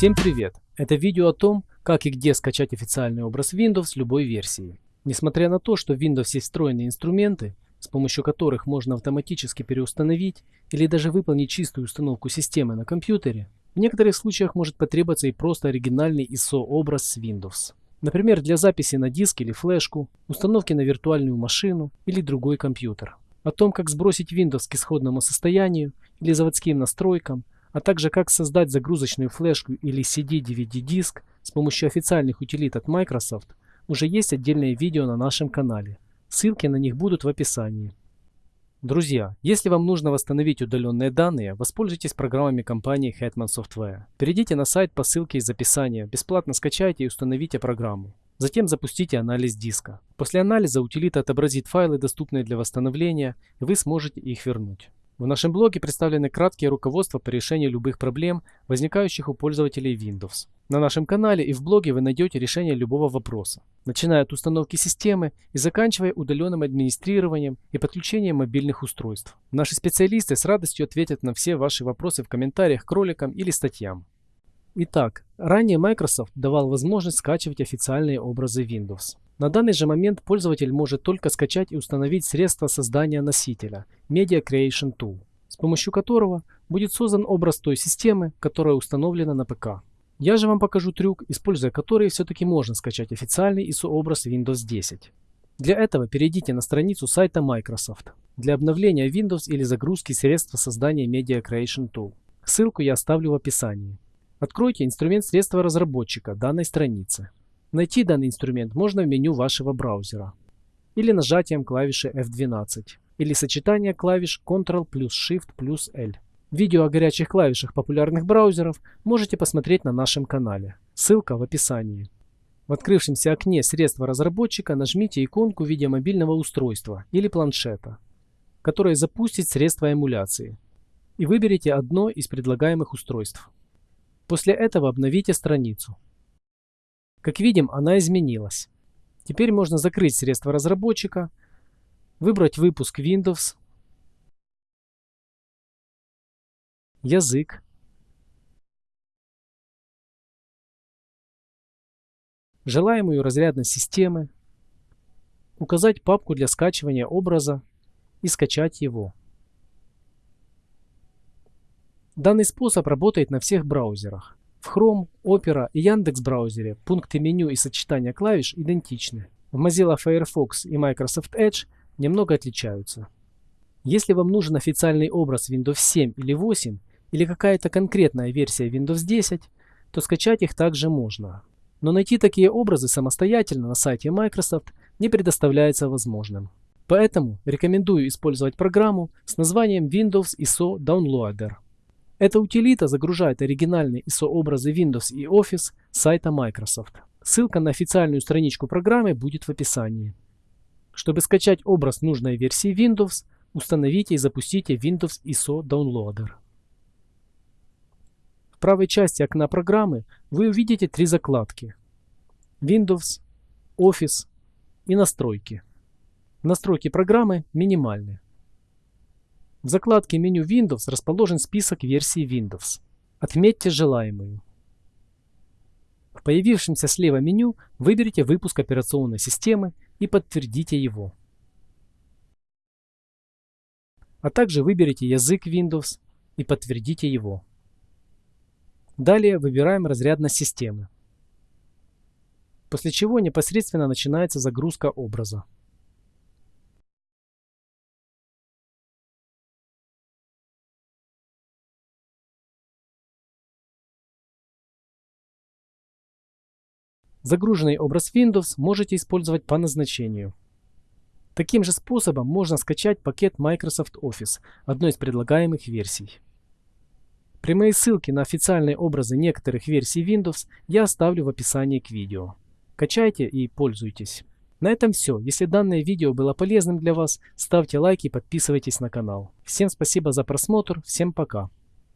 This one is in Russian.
Всем привет! Это видео о том, как и где скачать официальный образ Windows любой версии. Несмотря на то, что в Windows есть встроенные инструменты, с помощью которых можно автоматически переустановить или даже выполнить чистую установку системы на компьютере, в некоторых случаях может потребоваться и просто оригинальный ISO-образ с Windows. Например, для записи на диск или флешку, установки на виртуальную машину или другой компьютер. О том, как сбросить Windows к исходному состоянию или заводским настройкам, а также как создать загрузочную флешку или CD-DVD-диск с помощью официальных утилит от Microsoft, уже есть отдельное видео на нашем канале. Ссылки на них будут в описании. Друзья, если вам нужно восстановить удаленные данные, воспользуйтесь программами компании Hetman Software. Перейдите на сайт по ссылке из описания, бесплатно скачайте и установите программу. Затем запустите анализ диска. После анализа утилита отобразит файлы, доступные для восстановления, и вы сможете их вернуть. В нашем блоге представлены краткие руководства по решению любых проблем, возникающих у пользователей Windows. На нашем канале и в блоге вы найдете решение любого вопроса, начиная от установки системы и заканчивая удаленным администрированием и подключением мобильных устройств. Наши специалисты с радостью ответят на все ваши вопросы в комментариях к роликам или статьям. Итак, ранее Microsoft давал возможность скачивать официальные образы Windows. На данный же момент пользователь может только скачать и установить средства создания носителя Media Creation Tool, с помощью которого будет создан образ той системы, которая установлена на ПК. Я же вам покажу трюк, используя который все-таки можно скачать официальный ISO-образ Windows 10. Для этого перейдите на страницу сайта Microsoft для обновления Windows или загрузки средства создания Media Creation Tool. Ссылку я оставлю в описании. Откройте инструмент средства разработчика данной страницы. Найти данный инструмент можно в меню вашего браузера или нажатием клавиши F12 или сочетание клавиш Ctrl плюс Shift плюс L. Видео о горячих клавишах популярных браузеров можете посмотреть на нашем канале. Ссылка в описании. В открывшемся окне средства разработчика нажмите иконку в виде мобильного устройства или планшета, которое запустит средство эмуляции, и выберите одно из предлагаемых устройств. После этого обновите страницу. Как видим, она изменилась. Теперь можно закрыть средства разработчика, выбрать выпуск Windows, язык, желаемую разрядность системы, указать папку для скачивания образа и скачать его. Данный способ работает на всех браузерах. В Chrome, Opera и Яндекс браузере пункты меню и сочетания клавиш идентичны. В Mozilla Firefox и Microsoft Edge немного отличаются. Если вам нужен официальный образ Windows 7 или 8 или какая-то конкретная версия Windows 10, то скачать их также можно. Но найти такие образы самостоятельно на сайте Microsoft не предоставляется возможным. Поэтому рекомендую использовать программу с названием Windows ISO Downloader. Эта утилита загружает оригинальные ISO-образы Windows и Office с сайта Microsoft. Ссылка на официальную страничку программы будет в описании. Чтобы скачать образ нужной версии Windows, установите и запустите Windows ISO Downloader. В правой части окна программы вы увидите три закладки Windows, Office и Настройки. Настройки программы минимальны. В закладке меню Windows расположен список версий Windows. Отметьте желаемую. В появившемся слева меню выберите выпуск операционной системы и подтвердите его. А также выберите язык Windows и подтвердите его. Далее выбираем разрядность системы. После чего непосредственно начинается загрузка образа. Загруженный образ Windows можете использовать по назначению. Таким же способом можно скачать пакет Microsoft Office, одной из предлагаемых версий. Прямые ссылки на официальные образы некоторых версий Windows я оставлю в описании к видео. Качайте и пользуйтесь. На этом все. Если данное видео было полезным для вас, ставьте лайки и подписывайтесь на канал. Всем спасибо за просмотр, всем пока.